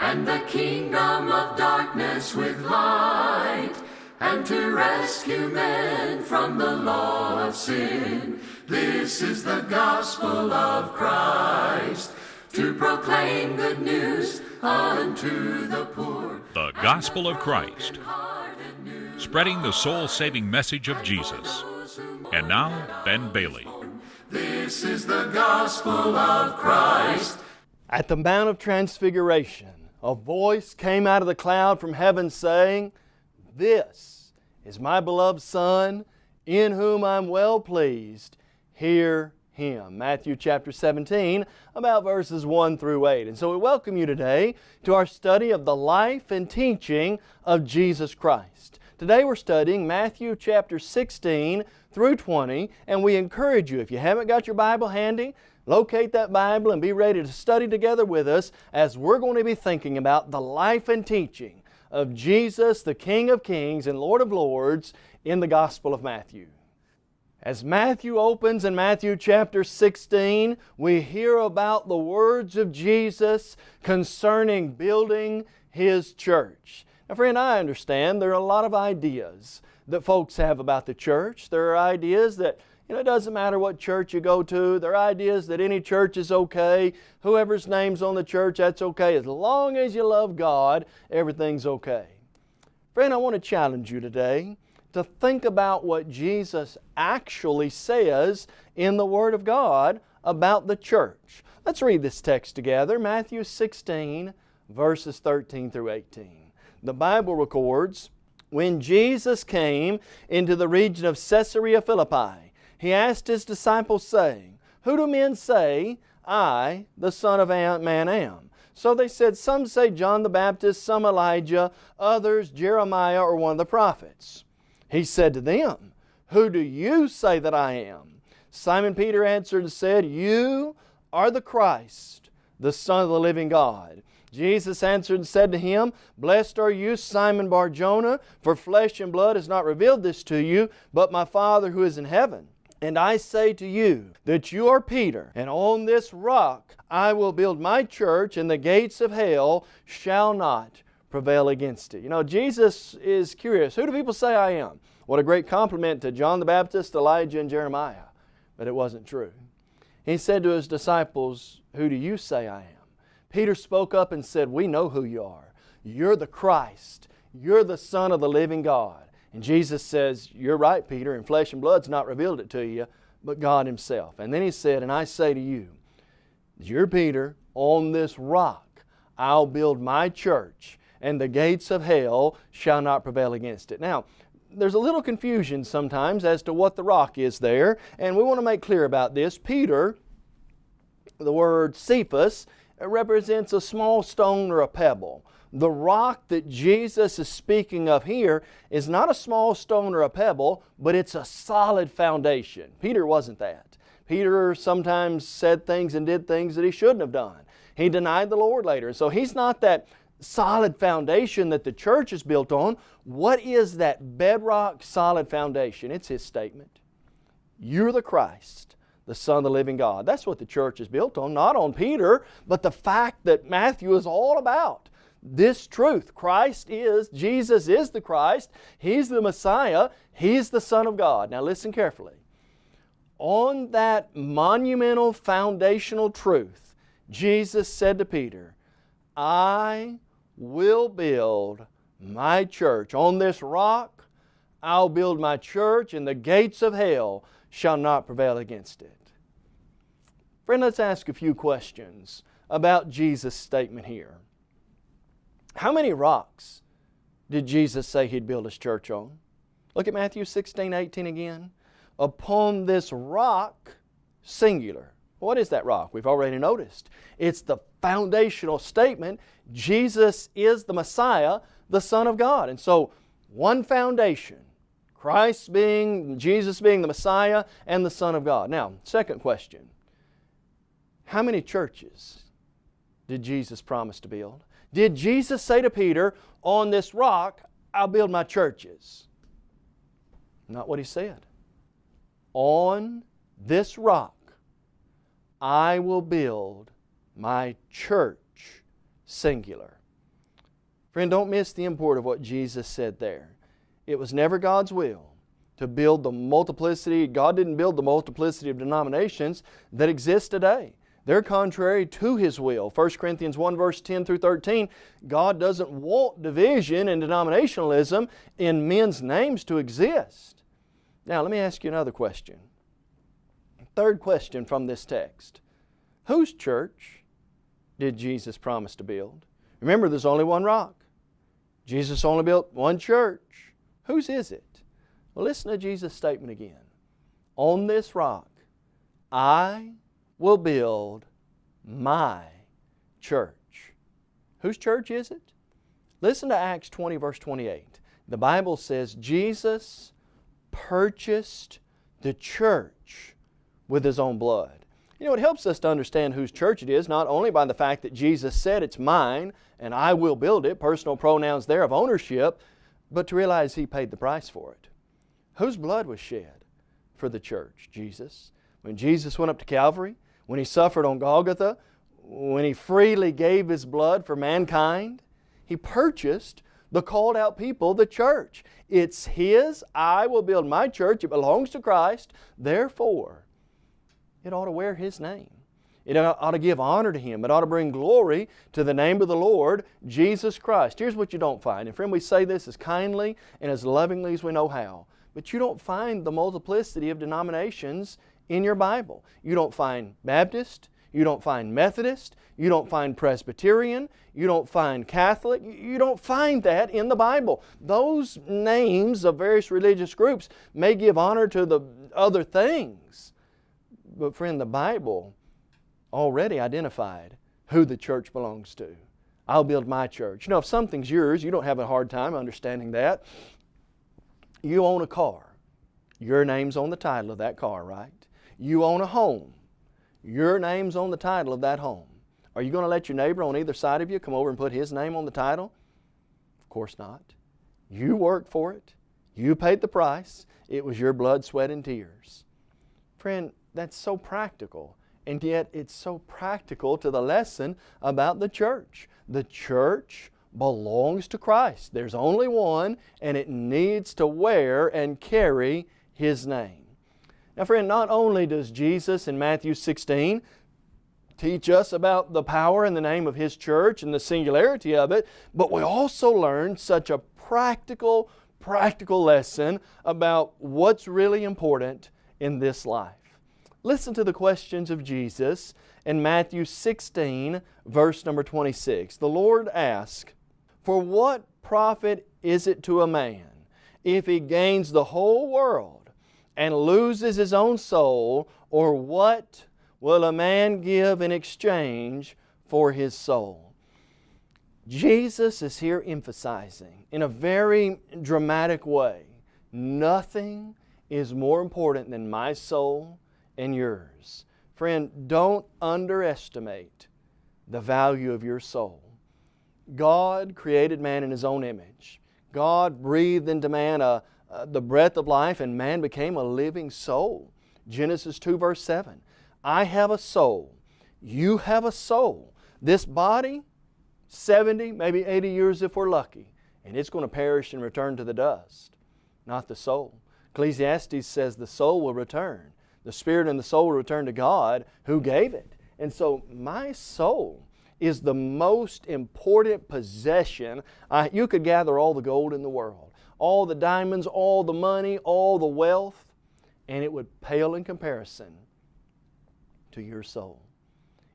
and the kingdom of darkness with light, and to rescue men from the law of sin. This is the gospel of Christ, to proclaim good news unto the poor. The Gospel of Christ, spreading the soul saving message of Jesus. And now, Ben Bailey. This is the gospel of Christ. At the Mount of Transfiguration, a voice came out of the cloud from heaven saying, This is my beloved Son, in whom I'm well pleased. Hear Him. Matthew chapter 17, about verses 1 through 8. And so we welcome you today to our study of the life and teaching of Jesus Christ. Today we're studying Matthew chapter 16 through 20, and we encourage you, if you haven't got your Bible handy, locate that Bible and be ready to study together with us as we're going to be thinking about the life and teaching of Jesus, the King of Kings and Lord of Lords in the Gospel of Matthew. As Matthew opens in Matthew chapter 16, we hear about the words of Jesus concerning building His church. Now friend, I understand there are a lot of ideas that folks have about the church. There are ideas that you know, it doesn't matter what church you go to. Their idea is that any church is okay. Whoever's name's on the church, that's okay. As long as you love God, everything's okay. Friend, I want to challenge you today to think about what Jesus actually says in the Word of God about the church. Let's read this text together. Matthew 16, verses 13 through 18. The Bible records, When Jesus came into the region of Caesarea Philippi, He asked His disciples, saying, Who do men say I, the Son of Man, am? So they said, Some say John the Baptist, some Elijah, others Jeremiah or one of the prophets. He said to them, Who do you say that I am? Simon Peter answered and said, You are the Christ, the Son of the living God. Jesus answered and said to him, Blessed are you, Simon Bar-Jonah, for flesh and blood has not revealed this to you, but my Father who is in heaven. And I say to you that you are Peter, and on this rock I will build my church, and the gates of hell shall not prevail against it. You know, Jesus is curious. Who do people say I am? What a great compliment to John the Baptist, Elijah, and Jeremiah. But it wasn't true. He said to His disciples, Who do you say I am? Peter spoke up and said, We know who you are. You're the Christ. You're the Son of the living God. And Jesus says, You're right, Peter, and flesh and blood's not revealed it to you, but God Himself. And then He said, And I say to you, You're Peter, on this rock I'll build my church, and the gates of hell shall not prevail against it. Now, there's a little confusion sometimes as to what the rock is there, and we want to make clear about this. Peter, the word Cephas, represents a small stone or a pebble. The rock that Jesus is speaking of here is not a small stone or a pebble, but it's a solid foundation. Peter wasn't that. Peter sometimes said things and did things that he shouldn't have done. He denied the Lord later. So he's not that solid foundation that the church is built on. What is that bedrock solid foundation? It's His statement. You're the Christ, the Son of the living God. That's what the church is built on, not on Peter, but the fact that Matthew is all about. This truth, Christ is, Jesus is the Christ, He's the Messiah, He's the Son of God. Now listen carefully. On that monumental foundational truth, Jesus said to Peter, I will build my church. On this rock I'll build my church and the gates of hell shall not prevail against it. Friend, let's ask a few questions about Jesus' statement here. How many rocks did Jesus say He'd build His church on? Look at Matthew 16, 18 again. Upon this rock, singular. What is that rock? We've already noticed. It's the foundational statement Jesus is the Messiah, the Son of God. And so, one foundation Christ being, Jesus being the Messiah and the Son of God. Now, second question How many churches did Jesus promise to build? Did Jesus say to Peter, On this rock I'll build my churches? Not what He said. On this rock I will build my church, singular. Friend, don't miss the import of what Jesus said there. It was never God's will to build the multiplicity. God didn't build the multiplicity of denominations that exist today. They're contrary to His will. 1 Corinthians 1 verse 10 through 13, God doesn't want division and denominationalism in men's names to exist. Now let me ask you another question. Third question from this text. Whose church did Jesus promise to build? Remember, there's only one rock. Jesus only built one church. Whose is it? Well, listen to Jesus' statement again. On this rock, I will build my church. Whose church is it? Listen to Acts 20 verse 28. The Bible says Jesus purchased the church with His own blood. You know, it helps us to understand whose church it is, not only by the fact that Jesus said it's mine and I will build it, personal pronouns there of ownership, but to realize He paid the price for it. Whose blood was shed for the church? Jesus. When Jesus went up to Calvary, when He suffered on Golgotha, when He freely gave His blood for mankind, He purchased the called out people, the church. It's His, I will build my church, it belongs to Christ, therefore it ought to wear His name. It ought to give honor to Him. It ought to bring glory to the name of the Lord, Jesus Christ. Here's what you don't find. And friend, we say this as kindly and as lovingly as we know how. But you don't find the multiplicity of denominations in your Bible. You don't find Baptist, you don't find Methodist, you don't find Presbyterian, you don't find Catholic, you don't find that in the Bible. Those names of various religious groups may give honor to the other things, but friend, the Bible already identified who the church belongs to. I'll build my church. You know, if something's yours, you don't have a hard time understanding that. You own a car. Your name's on the title of that car, right? You own a home. Your name's on the title of that home. Are you going to let your neighbor on either side of you come over and put his name on the title? Of course not. You worked for it. You paid the price. It was your blood, sweat, and tears. Friend, that's so practical. And yet it's so practical to the lesson about the church. The church belongs to Christ. There's only one and it needs to wear and carry His name. Now friend, not only does Jesus in Matthew 16 teach us about the power and the name of His church and the singularity of it, but we also learn such a practical, practical lesson about what's really important in this life. Listen to the questions of Jesus in Matthew 16, verse number 26. The Lord asked, For what profit is it to a man if he gains the whole world and loses his own soul, or what will a man give in exchange for his soul? Jesus is here emphasizing in a very dramatic way, nothing is more important than my soul and yours. Friend, don't underestimate the value of your soul. God created man in His own image. God breathed into man a, uh, the breath of life and man became a living soul. Genesis 2 verse 7. I have a soul. You have a soul. This body, 70, maybe 80 years if we're lucky, and it's going to perish and return to the dust, not the soul. Ecclesiastes says the soul will return. The spirit and the soul will return to God who gave it. And so my soul is the most important possession. I, you could gather all the gold in the world all the diamonds, all the money, all the wealth, and it would pale in comparison to your soul.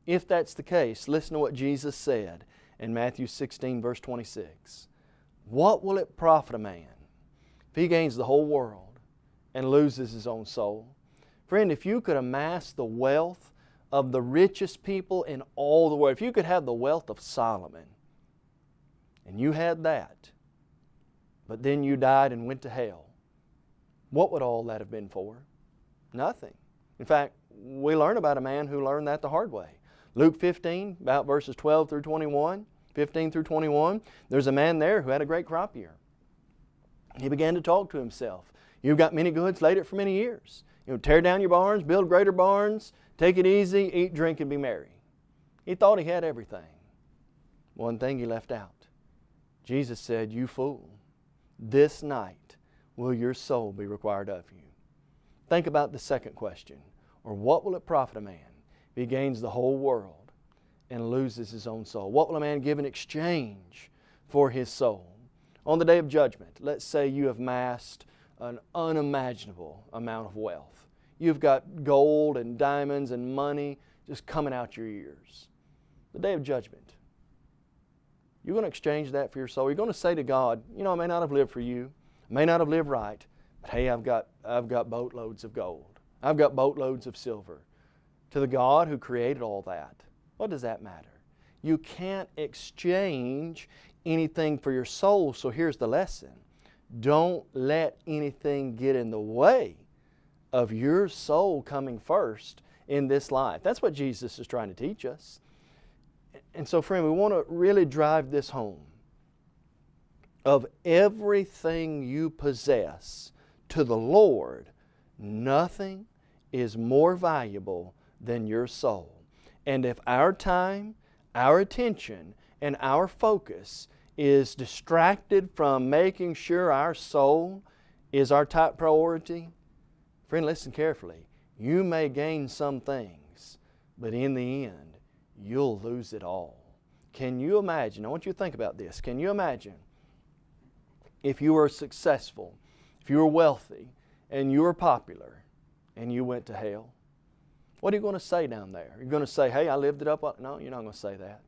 If that's the case, listen to what Jesus said in Matthew 16, verse 26. What will it profit a man if he gains the whole world and loses his own soul? Friend, if you could amass the wealth of the richest people in all the world, if you could have the wealth of Solomon, and you had that, but then you died and went to hell. What would all that have been for? Nothing. In fact, we learn about a man who learned that the hard way. Luke 15, about verses 12 through 21, 15 through 21, there's a man there who had a great crop year. He began to talk to himself. You've got many goods, laid it for many years. You know, tear down your barns, build greater barns, take it easy, eat, drink, and be merry. He thought he had everything. One thing he left out Jesus said, You fool, this night will your soul be required of you. Think about the second question. Or what will it profit a man if he gains the whole world and loses his own soul? What will a man give in exchange for his soul? On the day of judgment, let's say you have amassed an unimaginable amount of wealth. You've got gold and diamonds and money just coming out your ears. The day of judgment, you're going to exchange that for your soul. You're going to say to God, you know, I may not have lived for you, I may not have lived right, but hey, I've got, I've got boatloads of gold. I've got boatloads of silver. To the God who created all that, what does that matter? You can't exchange anything for your soul, so here's the lesson. Don't let anything get in the way of your soul coming first in this life. That's what Jesus is trying to teach us. And so, friend, we want to really drive this home. Of everything you possess to the Lord, nothing is more valuable than your soul. And if our time, our attention, and our focus is distracted from making sure our soul is our top priority, friend, listen carefully. You may gain some things, but in the end, you'll lose it all. Can you imagine? I want you to think about this. Can you imagine if you were successful, if you were wealthy, and you were popular, and you went to hell? What are you going to say down there? You're going to say, hey, I lived it up. No, you're not going to say that.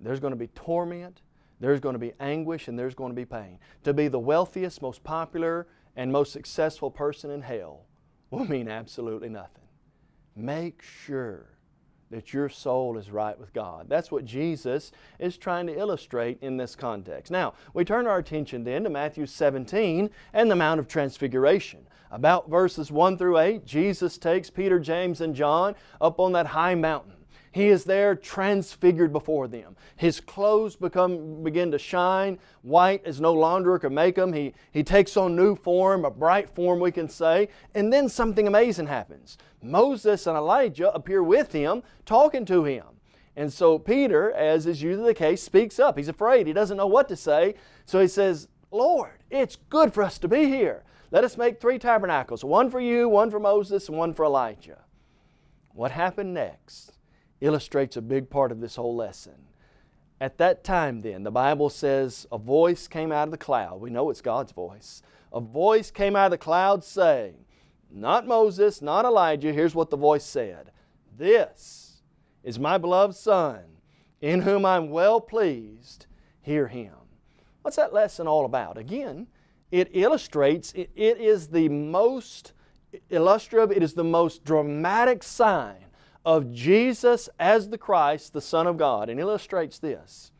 There's going to be torment, there's going to be anguish, and there's going to be pain. To be the wealthiest, most popular, and most successful person in hell will mean absolutely nothing. Make sure that your soul is right with God. That's what Jesus is trying to illustrate in this context. Now, we turn our attention then to Matthew 17 and the Mount of Transfiguration. About verses 1 through 8, Jesus takes Peter, James, and John up on that high mountain. He is there transfigured before them. His clothes become, begin to shine. White as no launderer can make them. He, he takes on new form, a bright form we can say. And then something amazing happens. Moses and Elijah appear with him, talking to him. And so Peter, as is usually the case, speaks up. He's afraid. He doesn't know what to say. So he says, Lord, it's good for us to be here. Let us make three tabernacles, one for you, one for Moses, and one for Elijah. What happened next? Illustrates a big part of this whole lesson. At that time, then, the Bible says a voice came out of the cloud. We know it's God's voice. A voice came out of the cloud saying, Not Moses, not Elijah. Here's what the voice said This is my beloved Son, in whom I'm well pleased. Hear Him. What's that lesson all about? Again, it illustrates, it, it is the most illustrative, it is the most dramatic sign of Jesus as the Christ, the Son of God, and illustrates this.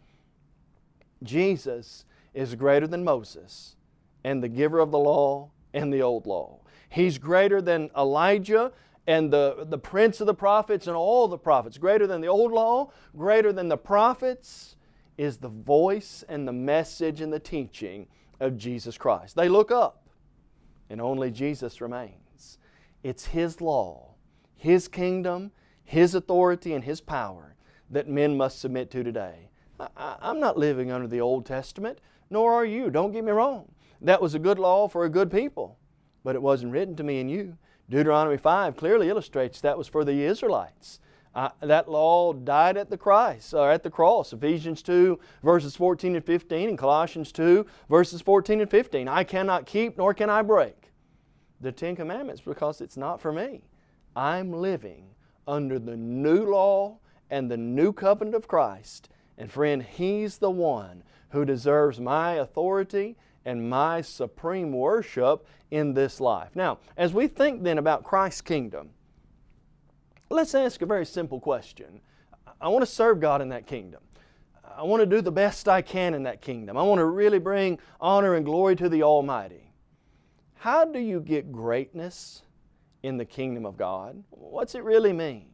Jesus is greater than Moses and the giver of the law and the old law. He's greater than Elijah and the, the prince of the prophets and all the prophets. Greater than the old law, greater than the prophets is the voice and the message and the teaching of Jesus Christ. They look up and only Jesus remains. It's His law, His kingdom, his authority and His power that men must submit to today. I, am not living under the Old Testament, nor are you. Don't get me wrong. That was a good law for a good people, but it wasn't written to me and you. Deuteronomy 5 clearly illustrates that was for the Israelites. Uh, that law died at the Christ, or at the cross. Ephesians 2 verses 14 and 15 and Colossians 2 verses 14 and 15. I cannot keep nor can I break the Ten Commandments because it's not for me. I'm living under the new law and the new covenant of Christ. And friend, He's the one who deserves my authority and my supreme worship in this life. Now, as we think then about Christ's kingdom, let's ask a very simple question. I want to serve God in that kingdom. I want to do the best I can in that kingdom. I want to really bring honor and glory to the Almighty. How do you get greatness in the kingdom of God. What's it really mean?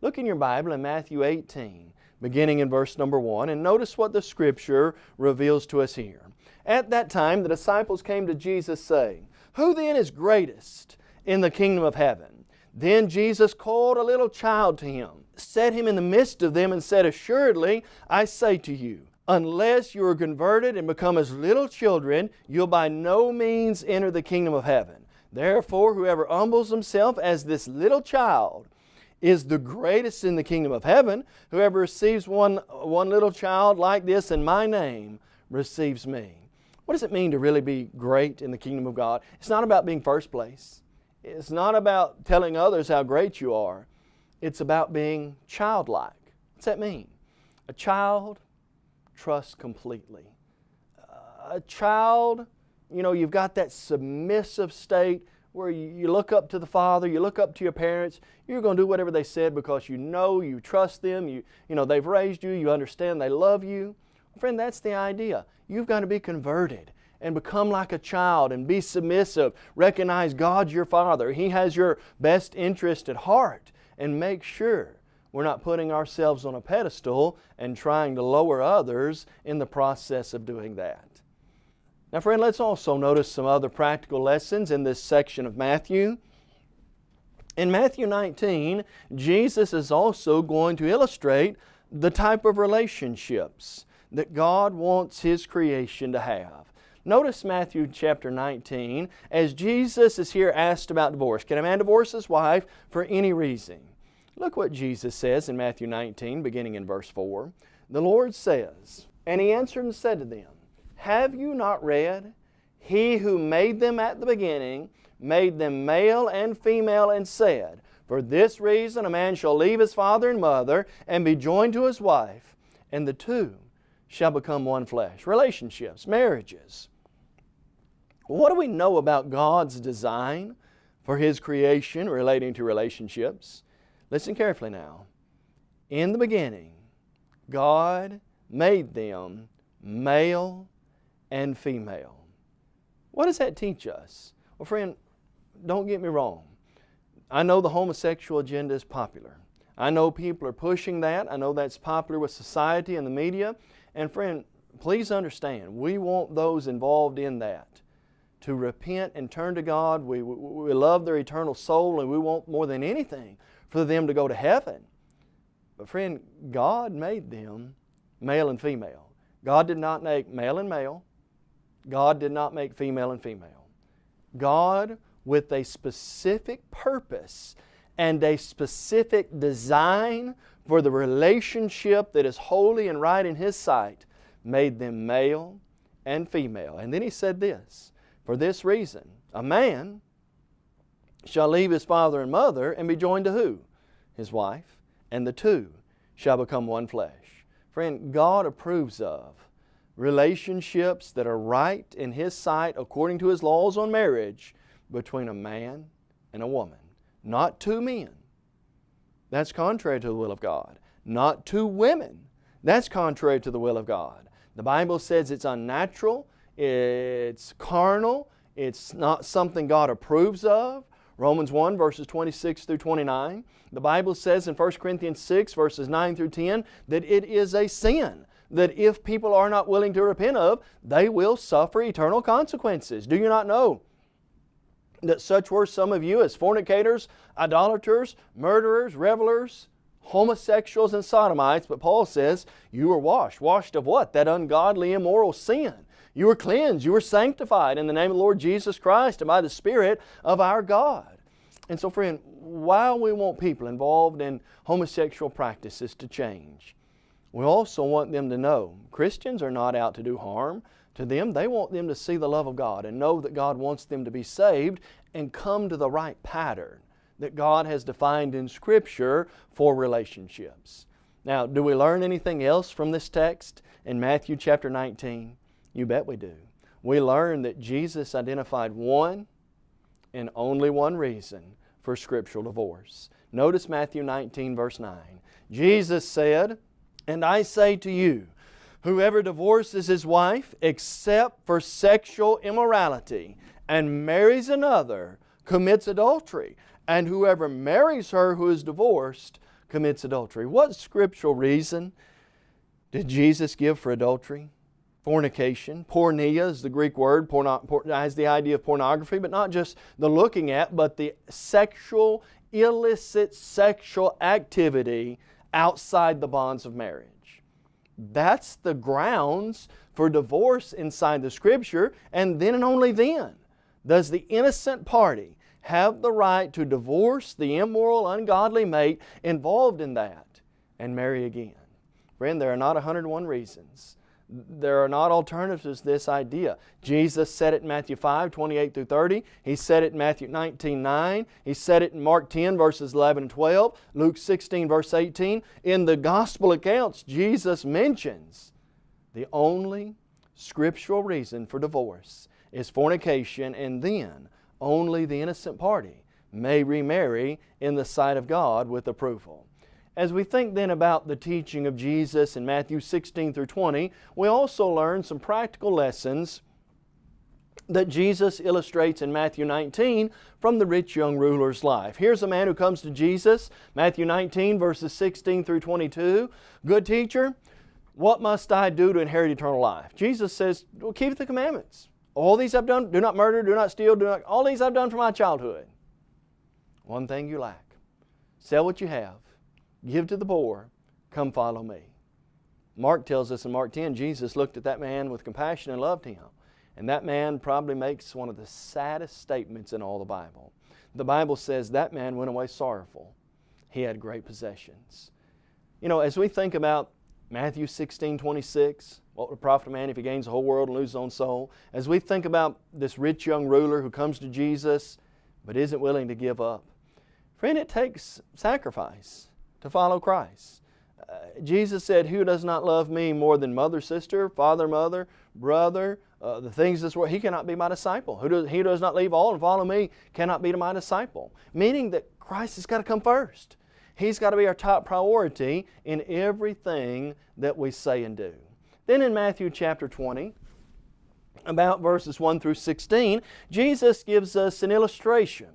Look in your Bible in Matthew 18, beginning in verse number 1, and notice what the Scripture reveals to us here. At that time the disciples came to Jesus saying, Who then is greatest in the kingdom of heaven? Then Jesus called a little child to Him, set him in the midst of them, and said, Assuredly, I say to you, unless you are converted and become as little children, you'll by no means enter the kingdom of heaven. Therefore, whoever humbles himself as this little child is the greatest in the kingdom of heaven. Whoever receives one, one little child like this in my name receives me. What does it mean to really be great in the kingdom of God? It's not about being first place. It's not about telling others how great you are. It's about being childlike. What's that mean? A child trusts completely. a child, you know, you've got that submissive state where you, look up to the Father, you look up to your parents, you're going to do whatever they said because you know, you trust them, you, you know, they've raised you, you understand they love you. Friend, that's the idea. You've got to be converted and become like a child and be submissive. Recognize God's your Father. He has your best interest at heart and make sure we're not putting ourselves on a pedestal and trying to lower others in the process of doing that. Now friend, let's also notice some other practical lessons in this section of Matthew. In Matthew 19, Jesus is also going to illustrate the type of relationships that God wants His creation to have. Notice Matthew chapter 19 as Jesus is here asked about divorce. Can a man divorce his wife for any reason? Look what Jesus says in Matthew 19 beginning in verse 4. The Lord says, And He answered and said to them, have you not read? He who made them at the beginning made them male and female and said, For this reason a man shall leave his father and mother and be joined to his wife, and the two shall become one flesh. Relationships, marriages. What do we know about God's design for His creation relating to relationships? Listen carefully now. In the beginning, God made them male and female. What does that teach us? Well, friend, don't get me wrong. I know the homosexual agenda is popular. I know people are pushing that. I know that's popular with society and the media. And friend, please understand, we want those involved in that to repent and turn to God. We, we, love their eternal soul and we want more than anything for them to go to heaven. But friend, God made them male and female. God did not make male and male. God did not make female and female. God, with a specific purpose and a specific design for the relationship that is holy and right in His sight, made them male and female. And then He said this, For this reason, a man shall leave his father and mother and be joined to who? His wife. And the two shall become one flesh. Friend, God approves of relationships that are right in His sight according to His laws on marriage between a man and a woman. Not two men. That's contrary to the will of God. Not two women. That's contrary to the will of God. The Bible says it's unnatural, it's carnal, it's not something God approves of. Romans 1 verses 26 through 29. The Bible says in 1 Corinthians 6 verses 9 through 10 that it is a sin that if people are not willing to repent of, they will suffer eternal consequences. Do you not know that such were some of you as fornicators, idolaters, murderers, revelers, homosexuals, and sodomites? But Paul says, you were washed. Washed of what? That ungodly, immoral sin. You were cleansed. You were sanctified in the name of the Lord Jesus Christ and by the Spirit of our God. And so friend, while we want people involved in homosexual practices to change, we also want them to know Christians are not out to do harm to them. They want them to see the love of God and know that God wants them to be saved and come to the right pattern that God has defined in Scripture for relationships. Now, do we learn anything else from this text in Matthew chapter 19? You bet we do. We learn that Jesus identified one and only one reason for scriptural divorce. Notice Matthew 19 verse 9. Jesus said, and I say to you, whoever divorces his wife except for sexual immorality and marries another commits adultery. And whoever marries her who is divorced commits adultery. What scriptural reason did Jesus give for adultery? Fornication. Porneia is the Greek word, porno, has the idea of pornography, but not just the looking at, but the sexual, illicit sexual activity outside the bonds of marriage. That's the grounds for divorce inside the Scripture, and then and only then does the innocent party have the right to divorce the immoral, ungodly mate involved in that and marry again. Friend, there are not 101 reasons. There are not alternatives to this idea. Jesus said it in Matthew 5, 28 through 30. He said it in Matthew 19, 9. He said it in Mark 10, verses 11 and 12. Luke 16, verse 18. In the Gospel accounts, Jesus mentions the only scriptural reason for divorce is fornication and then only the innocent party may remarry in the sight of God with approval. As we think then about the teaching of Jesus in Matthew 16 through 20, we also learn some practical lessons that Jesus illustrates in Matthew 19 from the rich young ruler's life. Here's a man who comes to Jesus, Matthew 19 verses 16 through 22. Good teacher, what must I do to inherit eternal life? Jesus says, well, keep the commandments. All these I've done, do not murder, do not steal, do not, all these I've done from my childhood. One thing you lack. Sell what you have, give to the poor, come follow me. Mark tells us in Mark 10, Jesus looked at that man with compassion and loved him. And that man probably makes one of the saddest statements in all the Bible. The Bible says that man went away sorrowful. He had great possessions. You know, as we think about Matthew 16, 26, what would profit a man if he gains the whole world and loses his own soul? As we think about this rich young ruler who comes to Jesus but isn't willing to give up, friend, it takes sacrifice to follow Christ. Uh, Jesus said, Who does not love me more than mother, sister, father, mother, brother, uh, the things this world, he cannot be my disciple. Who does, he does not leave all and follow me cannot be my disciple. Meaning that Christ has got to come first. He's got to be our top priority in everything that we say and do. Then in Matthew chapter 20, about verses 1 through 16, Jesus gives us an illustration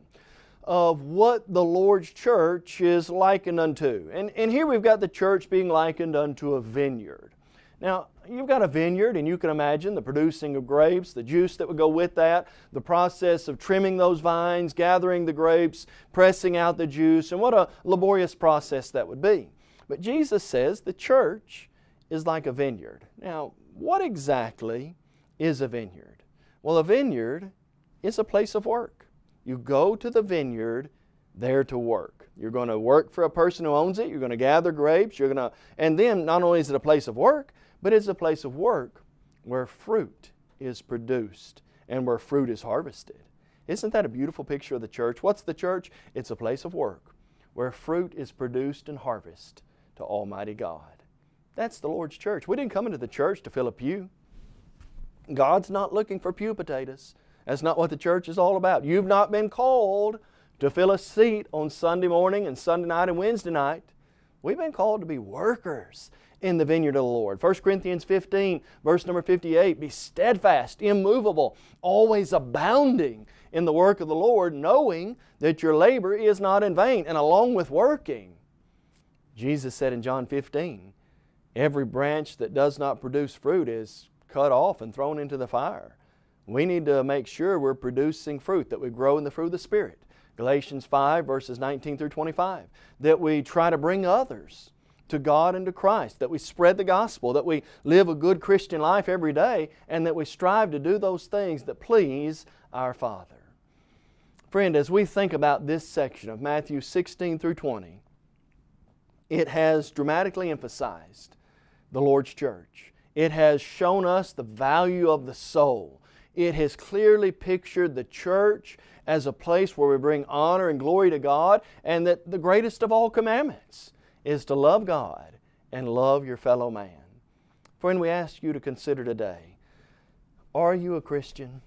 of what the Lord's church is likened unto. And, and here we've got the church being likened unto a vineyard. Now, you've got a vineyard and you can imagine the producing of grapes, the juice that would go with that, the process of trimming those vines, gathering the grapes, pressing out the juice, and what a laborious process that would be. But Jesus says the church is like a vineyard. Now, what exactly is a vineyard? Well, a vineyard is a place of work. You go to the vineyard there to work. You're going to work for a person who owns it. You're going to gather grapes. You're going to, and then not only is it a place of work, but it's a place of work where fruit is produced and where fruit is harvested. Isn't that a beautiful picture of the church? What's the church? It's a place of work where fruit is produced and harvested to Almighty God. That's the Lord's church. We didn't come into the church to fill a pew. God's not looking for pew potatoes. That's not what the church is all about. You've not been called to fill a seat on Sunday morning and Sunday night and Wednesday night. We've been called to be workers in the vineyard of the Lord. 1 Corinthians 15, verse number 58, be steadfast, immovable, always abounding in the work of the Lord, knowing that your labor is not in vain. And along with working, Jesus said in John 15, Every branch that does not produce fruit is cut off and thrown into the fire. We need to make sure we're producing fruit, that we grow in the fruit of the Spirit. Galatians 5 verses 19 through 25. That we try to bring others to God and to Christ, that we spread the gospel, that we live a good Christian life every day, and that we strive to do those things that please our Father. Friend, as we think about this section of Matthew 16 through 20, it has dramatically emphasized the Lord's church. It has shown us the value of the soul. It has clearly pictured the church as a place where we bring honor and glory to God and that the greatest of all commandments is to love God and love your fellow man. Friend, we ask you to consider today, are you a Christian?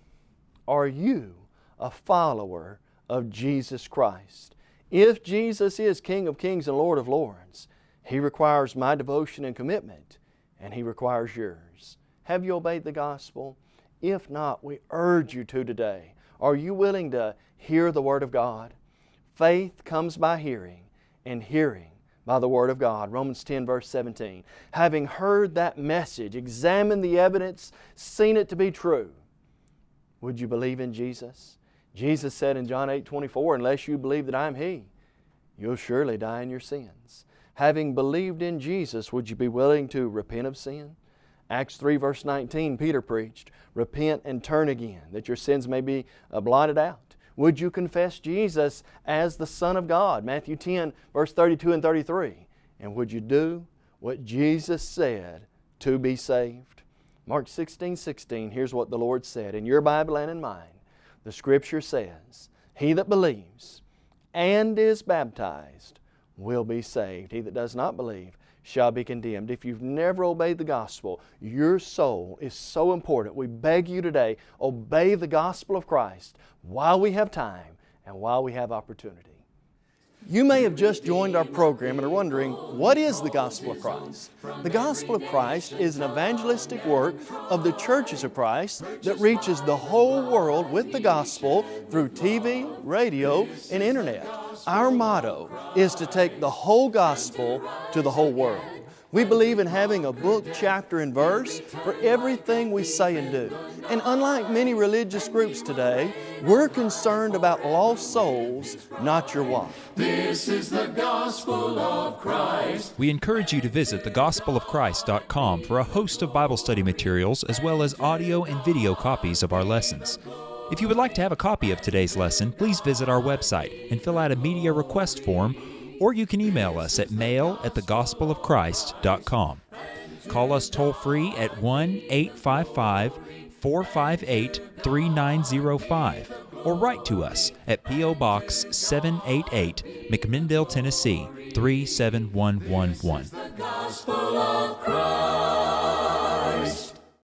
Are you a follower of Jesus Christ? If Jesus is King of kings and Lord of lords, he requires my devotion and commitment, and He requires yours. Have you obeyed the gospel? If not, we urge you to today. Are you willing to hear the Word of God? Faith comes by hearing, and hearing by the Word of God. Romans 10 verse 17. Having heard that message, examined the evidence, seen it to be true, would you believe in Jesus? Jesus said in John 8 24, Unless you believe that I am He, you'll surely die in your sins. having believed in Jesus, would you be willing to repent of sin? Acts 3, verse 19, Peter preached, Repent and turn again, that your sins may be uh, blotted out. Would you confess Jesus as the Son of God? Matthew 10, verse 32 and 33. And would you do what Jesus said to be saved? Mark 16, 16, here's what the Lord said in your Bible and in mine. The Scripture says, He that believes and is baptized will be saved. He that does not believe shall be condemned. If you've never obeyed the gospel, your soul is so important. We beg you today, obey the gospel of Christ while we have time and while we have opportunity. You may have just joined our program and are wondering, what is the Gospel of Christ? The Gospel of Christ is an evangelistic work of the churches of Christ that reaches the whole world with the gospel through TV, radio, and internet. Our motto is to take the whole gospel to the whole world. We believe in having a book, chapter, and verse for everything we say and do. And unlike many religious groups today, we're concerned about lost souls, not your wife. This is the gospel of Christ. We encourage you to visit thegospelofchrist.com for a host of Bible study materials as well as audio and video copies of our lessons. If you would like to have a copy of today's lesson, please visit our website and fill out a media request form or you can email us at mail at thegospelofchrist.com. Call us toll free at 1 855 458 3905 or write to us at P.O. Box 788, McMinnville, Tennessee 37111.